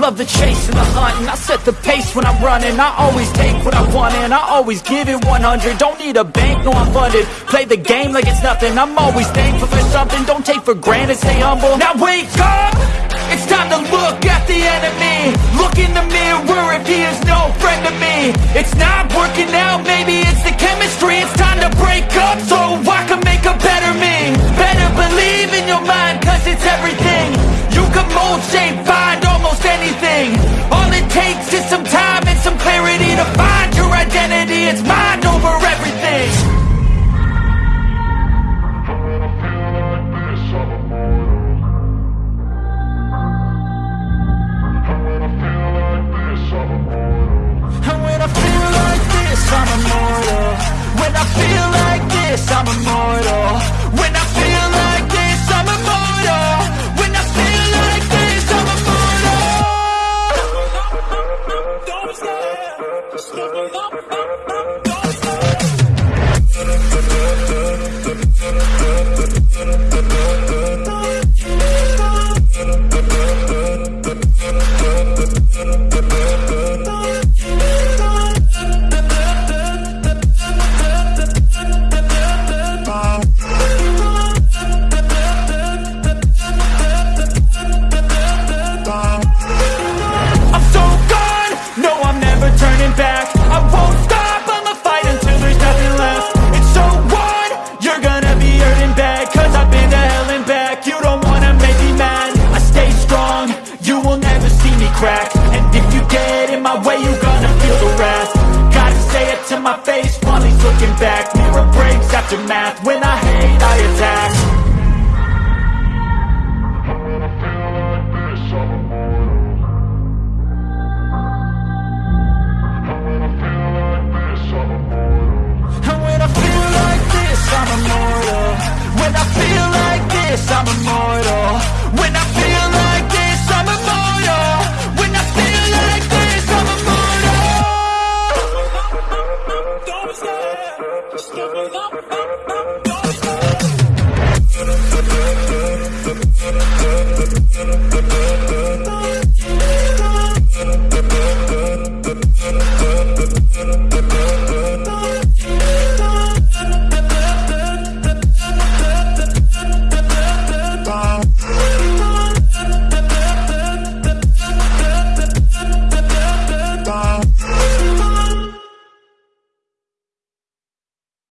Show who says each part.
Speaker 1: chasing the chase And the huntin'. I set the pace when I'm running. I always take what I want and I always give it 100 Don't need a bank, no I'm funded. Play the game like it's nothing. I'm always thankful for something. Don't take for granted, stay humble. Now wake up! It's time to look at the enemy. Look in the mirror if he is no friend to me. It's not working out, maybe it's the chemistry. It's time to break up so I can make a better me. Better believe in your mind cause it's everything. You can mold, shape, takes is some time and some clarity To find your identity, it's mind over everything. And when I feel like this, I'm immortal. When I feel like this, I'm immortal. When I stop I'm crack. And if you get in my way, you're gonna feel the wrath. Gotta say it to my face while he's looking back. Mirror breaks after math, when I hate I attack. I feel like this, I'm When I feel like this, I'm